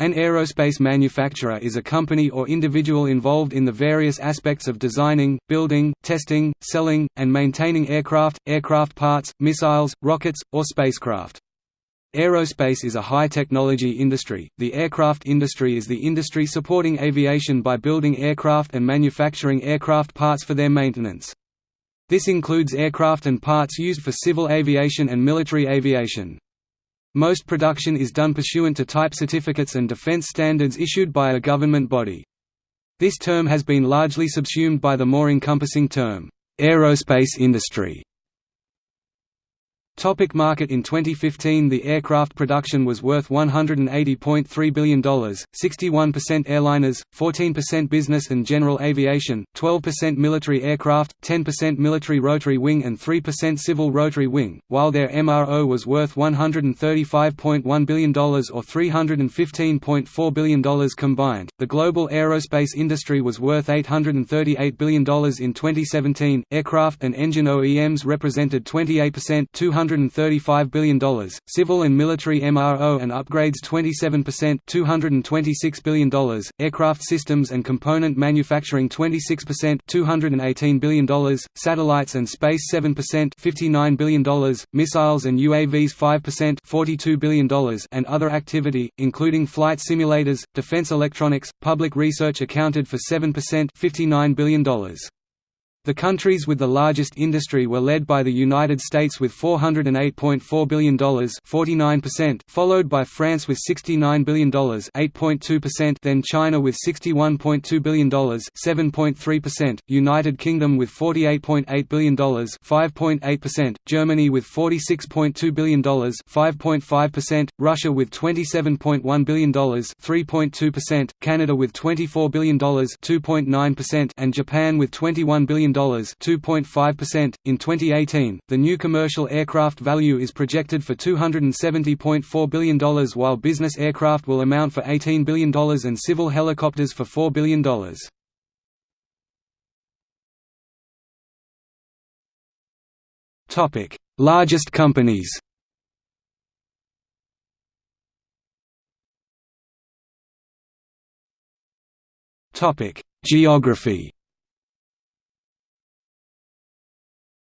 An aerospace manufacturer is a company or individual involved in the various aspects of designing, building, testing, selling, and maintaining aircraft, aircraft parts, missiles, rockets, or spacecraft. Aerospace is a high-technology industry. The aircraft industry is the industry supporting aviation by building aircraft and manufacturing aircraft parts for their maintenance. This includes aircraft and parts used for civil aviation and military aviation. Most production is done pursuant to type certificates and defense standards issued by a government body. This term has been largely subsumed by the more encompassing term, aerospace industry. Topic market In 2015 the aircraft production was worth $180.3 billion, 61% airliners, 14% business and general aviation, 12% military aircraft, 10% military rotary wing and 3% civil rotary wing, while their MRO was worth $135.1 billion or $315.4 billion combined. The global aerospace industry was worth $838 billion in 2017. Aircraft and engine OEMs represented 28% 200 $135 billion, civil and military MRO and upgrades 27% $226 billion, aircraft systems and component manufacturing 26% $218 billion, satellites and space 7% $59 billion, missiles and UAVs 5% $42 billion and other activity, including flight simulators, defense electronics, public research accounted for 7% $59 billion. The countries with the largest industry were led by the United States with $408.4 billion 49%, followed by France with $69 billion 8.2%, then China with $61.2 billion 7.3%, United Kingdom with $48.8 billion 5.8%, Germany with $46.2 billion 5.5%, Russia with $27.1 billion 3.2%, Canada with $24 billion 2.9%, and Japan with $21 billion 2.5%. In 2018, the new commercial aircraft value is projected for $270.4 billion while business aircraft will amount for $18 billion and civil helicopters for $4 billion. Topic: Largest companies Topic: Geography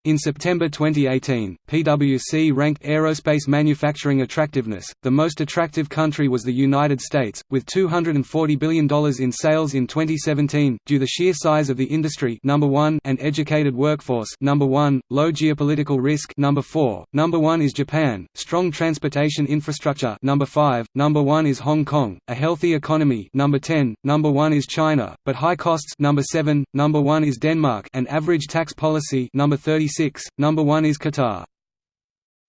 In September 2018, PwC ranked aerospace manufacturing attractiveness. The most attractive country was the United States, with $240 billion in sales in 2017, due the sheer size of the industry number 1 and educated workforce number 1, low geopolitical risk number 4. Number 1 is Japan, strong transportation infrastructure number 5. Number 1 is Hong Kong, a healthy economy number 10. Number 1 is China, but high costs number 7. Number 1 is Denmark, an average tax policy number 30 number 1 is Qatar.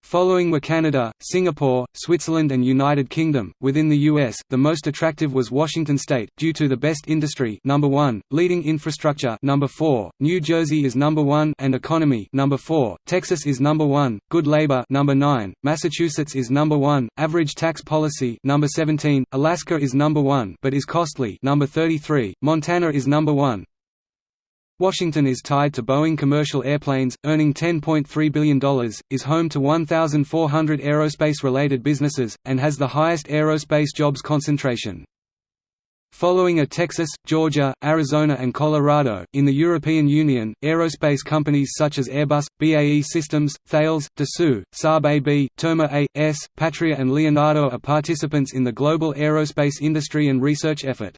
Following were Canada, Singapore, Switzerland and United Kingdom. Within the US, the most attractive was Washington state due to the best industry number 1, leading infrastructure number 4, New Jersey is number 1 and economy number 4, Texas is number 1, good labor number 9, Massachusetts is number 1, average tax policy number 17, Alaska is number 1 but is costly number 33, Montana is number 1, Washington is tied to Boeing commercial airplanes, earning $10.3 billion, is home to 1,400 aerospace-related businesses, and has the highest aerospace jobs concentration. Following are Texas, Georgia, Arizona and Colorado. In the European Union, aerospace companies such as Airbus, BAE Systems, Thales, Dassault, Saab AB, Terma A.S., Patria and Leonardo are participants in the global aerospace industry and research effort.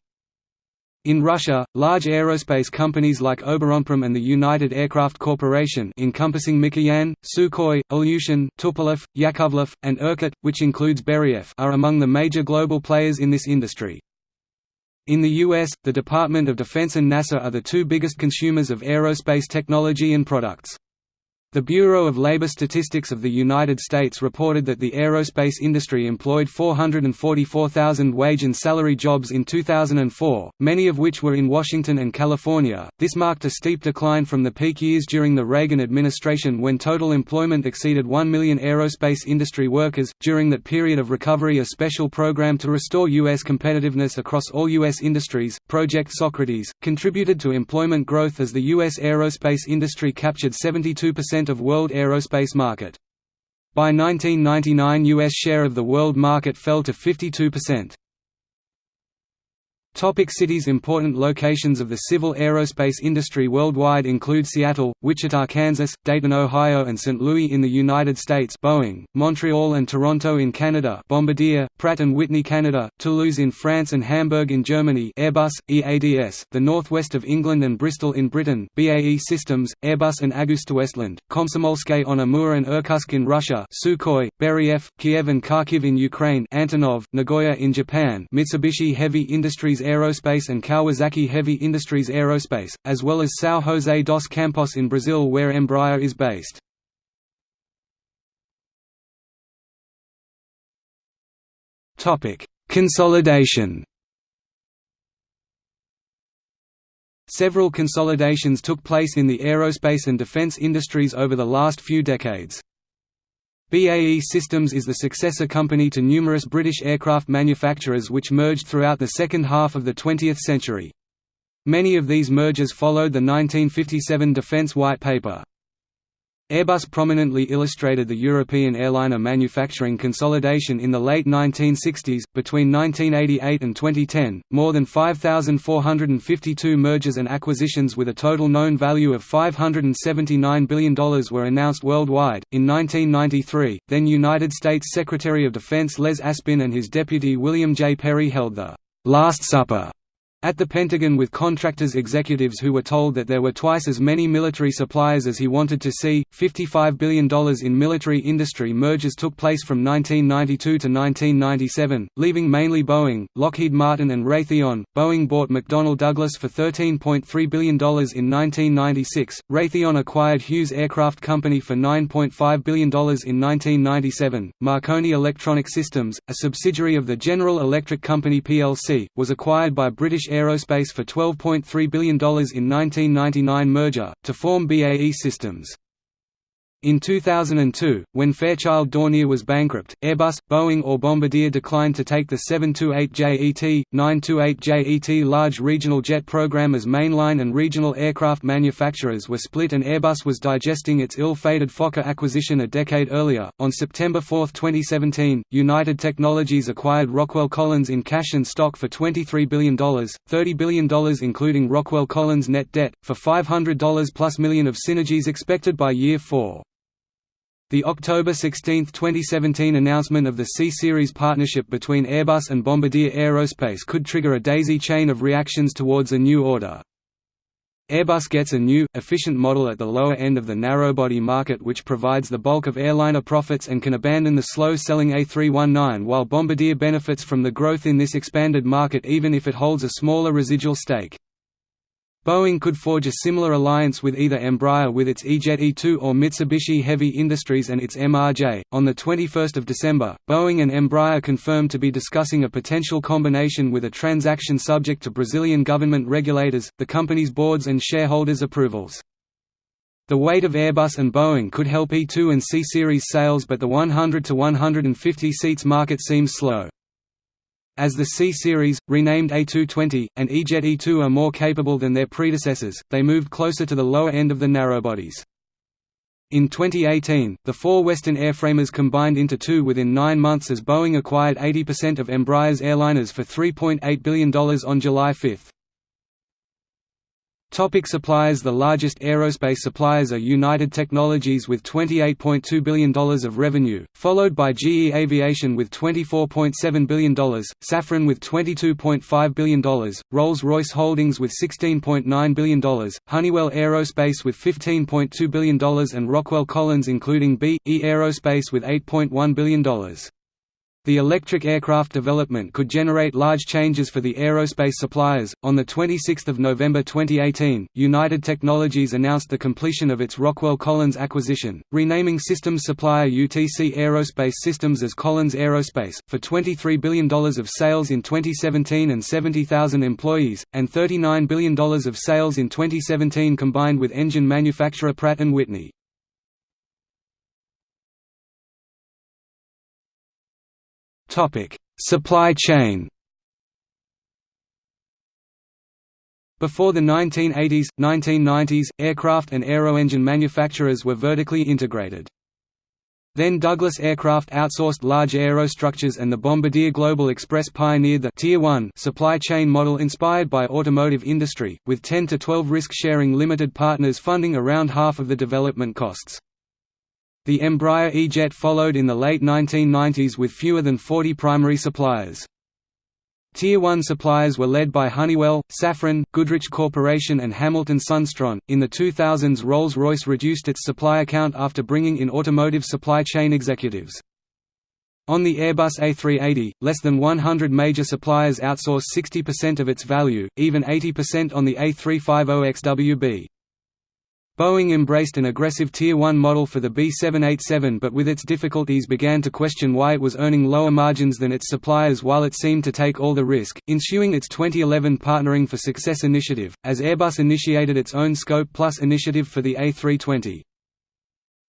In Russia, large aerospace companies like Oboronprom and the United Aircraft Corporation encompassing Mikoyan, Sukhoi, Ilyushin, Tupolev, Yakovlev, and Irkut, which includes Beriev are among the major global players in this industry. In the U.S., the Department of Defense and NASA are the two biggest consumers of aerospace technology and products. The Bureau of Labor Statistics of the United States reported that the aerospace industry employed 444,000 wage and salary jobs in 2004, many of which were in Washington and California. This marked a steep decline from the peak years during the Reagan administration when total employment exceeded 1 million aerospace industry workers. During that period of recovery, a special program to restore U.S. competitiveness across all U.S. industries, Project Socrates, contributed to employment growth as the U.S. aerospace industry captured 72% of world aerospace market. By 1999 U.S. share of the world market fell to 52%. Topic cities Important locations of the civil aerospace industry worldwide include Seattle, Wichita, Kansas, Dayton, Ohio and St. Louis in the United States Boeing, Montreal and Toronto in Canada Bombardier, Pratt & Whitney Canada, Toulouse in France and Hamburg in Germany Airbus, EADS, the northwest of England and Bristol in Britain BAE Systems, Airbus and AgustaWestland, Komsomolsk on Amur and Irkutsk in Russia Sukhoi, Beriev, Kiev and Kharkiv in Ukraine Antonov, Nagoya in Japan Mitsubishi Heavy Industries Aerospace and Kawasaki Heavy Industries Aerospace, as well as São José dos Campos in Brazil where Embraer is based. Consolidation Several consolidations took place in the aerospace and defense industries over the last few decades. BAE Systems is the successor company to numerous British aircraft manufacturers which merged throughout the second half of the 20th century. Many of these mergers followed the 1957 Defence White Paper. Airbus prominently illustrated the European airliner manufacturing consolidation in the late 1960s. Between 1988 and 2010, more than 5,452 mergers and acquisitions with a total known value of $579 billion were announced worldwide. In 1993, then United States Secretary of Defense Les Aspin and his deputy William J. Perry held the Last Supper at the Pentagon with contractors executives who were told that there were twice as many military suppliers as he wanted to see. $55 billion in military industry mergers took place from 1992 to 1997, leaving mainly Boeing, Lockheed Martin, and Raytheon. Boeing bought McDonnell Douglas for $13.3 billion in 1996. Raytheon acquired Hughes Aircraft Company for $9.5 billion in 1997. Marconi Electronic Systems, a subsidiary of the General Electric Company plc, was acquired by British Aerospace for $12.3 billion in 1999 merger, to form BAE Systems. In 2002, when Fairchild Dornier was bankrupt, Airbus, Boeing or Bombardier declined to take the 728JET, 928JET large regional jet program as mainline and regional aircraft manufacturers were split and Airbus was digesting its ill-fated Fokker acquisition a decade earlier. On September 4, 2017, United Technologies acquired Rockwell Collins in cash and stock for $23 billion, $30 billion including Rockwell Collins net debt, for $500 plus million of synergies expected by year 4. The October 16, 2017 announcement of the C-Series partnership between Airbus and Bombardier Aerospace could trigger a daisy chain of reactions towards a new order. Airbus gets a new, efficient model at the lower end of the narrowbody market which provides the bulk of airliner profits and can abandon the slow-selling A319 while Bombardier benefits from the growth in this expanded market even if it holds a smaller residual stake. Boeing could forge a similar alliance with either Embraer with its E-Jet E2 or Mitsubishi Heavy Industries and its MRJ. On the 21st of December, Boeing and Embraer confirmed to be discussing a potential combination with a transaction subject to Brazilian government regulators, the company's boards and shareholders' approvals. The weight of Airbus and Boeing could help E2 and C-Series sales but the 100 to 150 seats market seems slow. As the C-Series, renamed A220, and E-Jet E2 are more capable than their predecessors, they moved closer to the lower end of the narrowbodies. In 2018, the four Western airframers combined into two within nine months as Boeing acquired 80% of Embraer's airliners for $3.8 billion on July 5. Topic suppliers The largest aerospace suppliers are United Technologies with $28.2 billion of revenue, followed by GE Aviation with $24.7 billion, Safran with $22.5 billion, Rolls-Royce Holdings with $16.9 billion, Honeywell Aerospace with $15.2 billion and Rockwell Collins including B.E. Aerospace with $8.1 billion. The electric aircraft development could generate large changes for the aerospace suppliers. On the 26th of November 2018, United Technologies announced the completion of its Rockwell Collins acquisition, renaming systems supplier UTC Aerospace Systems as Collins Aerospace, for $23 billion of sales in 2017 and 70,000 employees, and $39 billion of sales in 2017 combined with engine manufacturer Pratt & Whitney. Supply chain. Before the 1980s, 1990s, aircraft and aero engine manufacturers were vertically integrated. Then Douglas Aircraft outsourced large aerostructures and the Bombardier Global Express pioneered the Tier 1 supply chain model inspired by automotive industry, with 10 to 12 risk-sharing limited partners funding around half of the development costs. The Embraer E-Jet followed in the late 1990s with fewer than 40 primary suppliers. Tier 1 suppliers were led by Honeywell, Safran, Goodrich Corporation and Hamilton Sundstrand. In the 2000s, Rolls-Royce reduced its supplier count after bringing in automotive supply chain executives. On the Airbus A380, less than 100 major suppliers outsource 60% of its value, even 80% on the A350XWB. Boeing embraced an aggressive Tier 1 model for the B787 but with its difficulties began to question why it was earning lower margins than its suppliers while it seemed to take all the risk, ensuing its 2011 Partnering for Success initiative, as Airbus initiated its own Scope Plus initiative for the A320.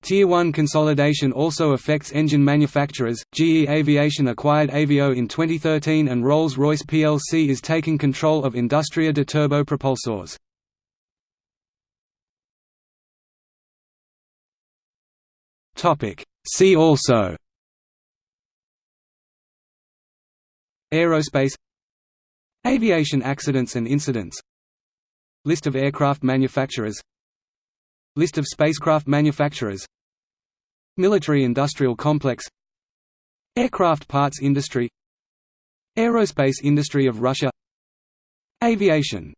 Tier 1 consolidation also affects engine manufacturers. GE Aviation acquired Avio in 2013 and Rolls-Royce plc is taking control of Industria de Turbo Propulsors. Topic. See also. Aerospace. Aviation accidents and incidents. List of aircraft manufacturers. List of spacecraft manufacturers. Military-industrial complex. Aircraft parts industry. Aerospace industry of Russia. Aviation